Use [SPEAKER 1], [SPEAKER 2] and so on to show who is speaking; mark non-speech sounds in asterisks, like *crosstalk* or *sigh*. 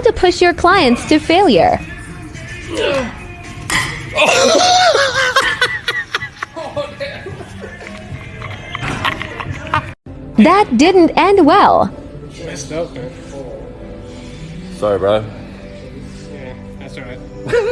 [SPEAKER 1] how to push your clients to failure. That didn't end well.
[SPEAKER 2] Sorry, bro.
[SPEAKER 3] Yeah, that's alright. *laughs*